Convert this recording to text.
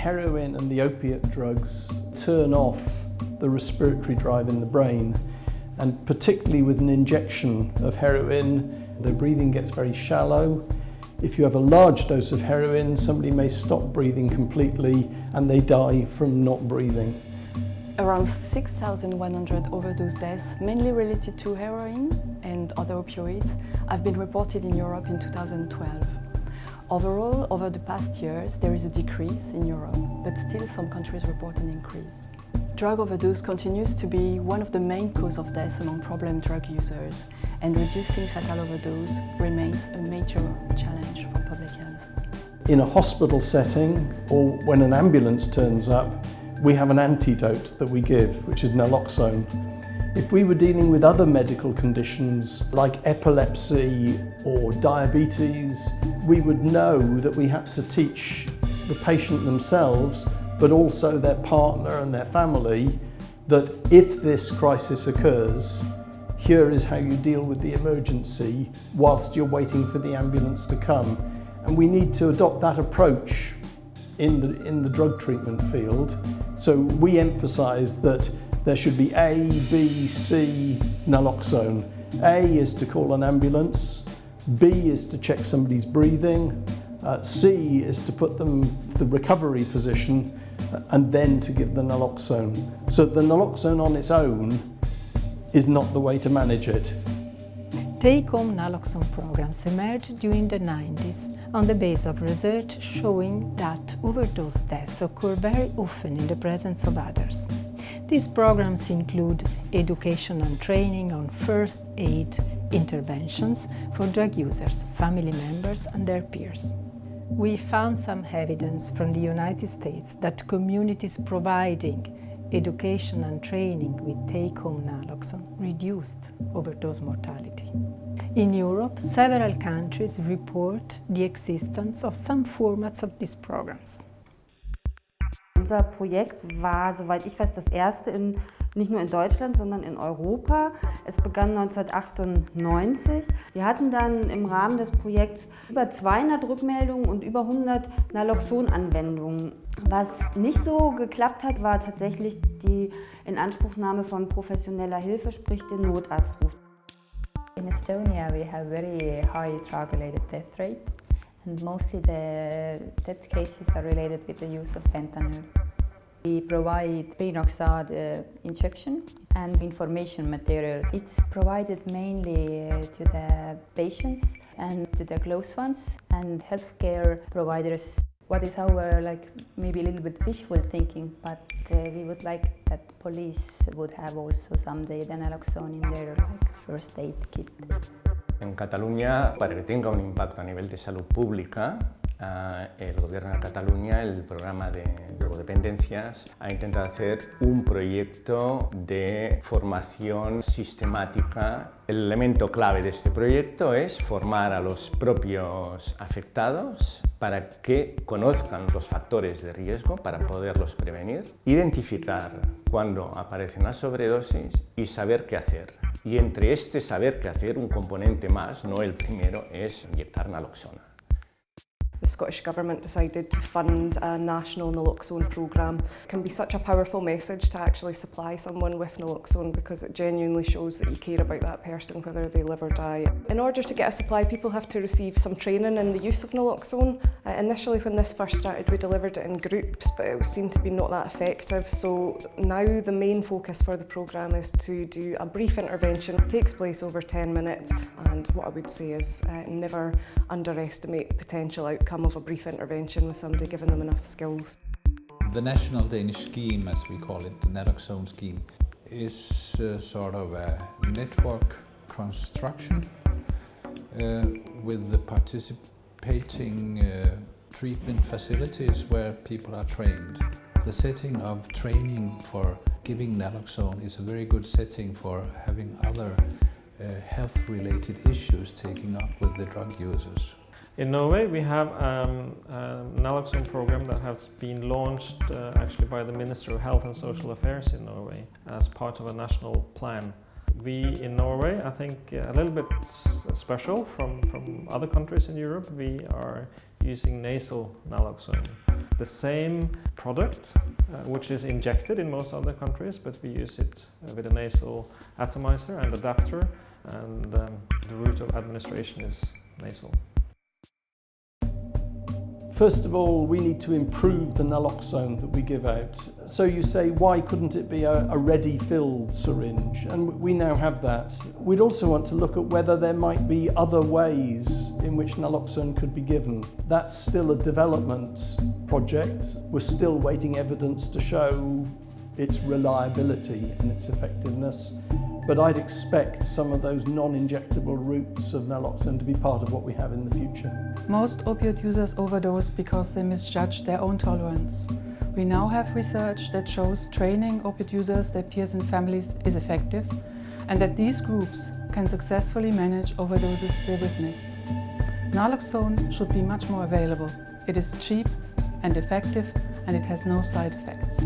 heroin and the opiate drugs turn off the respiratory drive in the brain and particularly with an injection of heroin the breathing gets very shallow. If you have a large dose of heroin somebody may stop breathing completely and they die from not breathing. Around 6,100 overdose deaths, mainly related to heroin and other opioids, have been reported in Europe in 2012. Overall, over the past years, there is a decrease in Europe, but still some countries report an increase. Drug overdose continues to be one of the main causes of death among problem drug users, and reducing fatal overdose remains a major challenge for public health. In a hospital setting, or when an ambulance turns up, we have an antidote that we give, which is naloxone. If we were dealing with other medical conditions like epilepsy or diabetes, we would know that we had to teach the patient themselves, but also their partner and their family, that if this crisis occurs, here is how you deal with the emergency whilst you're waiting for the ambulance to come. And we need to adopt that approach in the, in the drug treatment field. So we emphasise that there should be A, B, C naloxone. A is to call an ambulance, B is to check somebody's breathing, uh, C is to put them to the recovery position and then to give the naloxone. So the naloxone on its own is not the way to manage it. Take-home naloxone programs emerged during the 90s on the basis of research showing that overdose deaths occur very often in the presence of others. These programs include education and training on first aid interventions for drug users, family members and their peers. We found some evidence from the United States that communities providing education and training with take-home naloxone reduced overdose mortality. In Europe, several countries report the existence of some formats of these programs. Unser Projekt war, soweit ich weiß, das erste in, nicht nur in Deutschland, sondern in Europa. Es begann 1998. Wir hatten dann im Rahmen des Projekts über 200 Rückmeldungen und über 100 Naloxon-Anwendungen. Was nicht so geklappt hat, war tatsächlich die Inanspruchnahme von professioneller Hilfe, sprich den Notarztruf. In Estonia we have very high drug-related death rate and mostly the death cases are related with the use of fentanyl. We provide Prenoxad uh, injection and information materials. It's provided mainly uh, to the patients and to the close ones and healthcare providers. What is our like maybe a little bit visual thinking, but uh, we would like that police would have also someday the naloxone in their like, first aid kit. En Cataluña, para que tenga un impacto a nivel de salud pública, Uh, el gobierno de Cataluña, el programa de drogodependencias, ha intentado hacer un proyecto de formación sistemática. El elemento clave de este proyecto es formar a los propios afectados para que conozcan los factores de riesgo para poderlos prevenir, identificar cuando aparecen las sobredosis y saber qué hacer. Y entre este saber qué hacer, un componente más, no el primero, es inyectar naloxona. The Scottish Government decided to fund a national naloxone programme. It can be such a powerful message to actually supply someone with naloxone because it genuinely shows that you care about that person whether they live or die. In order to get a supply people have to receive some training in the use of naloxone. Uh, initially when this first started we delivered it in groups but it seemed to be not that effective so now the main focus for the programme is to do a brief intervention. It takes place over 10 minutes and what I would say is uh, never underestimate potential outcome outcome of a brief intervention with somebody giving them enough skills. The national Danish scheme, as we call it, the naloxone scheme, is sort of a network construction uh, with the participating uh, treatment facilities where people are trained. The setting of training for giving naloxone is a very good setting for having other uh, health-related issues taking up with the drug users. In Norway we have um, a naloxone program that has been launched uh, actually by the Minister of Health and Social Affairs in Norway as part of a national plan. We in Norway, I think a little bit special from, from other countries in Europe, we are using nasal naloxone. the same product, uh, which is injected in most other countries, but we use it uh, with a nasal atomizer and adapter, and um, the route of administration is nasal. First of all, we need to improve the naloxone that we give out. So you say, why couldn't it be a, a ready-filled syringe? And we now have that. We'd also want to look at whether there might be other ways in which naloxone could be given. That's still a development project. We're still waiting evidence to show its reliability and its effectiveness. But I'd expect some of those non-injectable routes of naloxone to be part of what we have in the future. Most opioid users overdose because they misjudge their own tolerance. We now have research that shows training opioid users, their peers and families is effective and that these groups can successfully manage overdoses they witness. Naloxone should be much more available. It is cheap and effective and it has no side effects.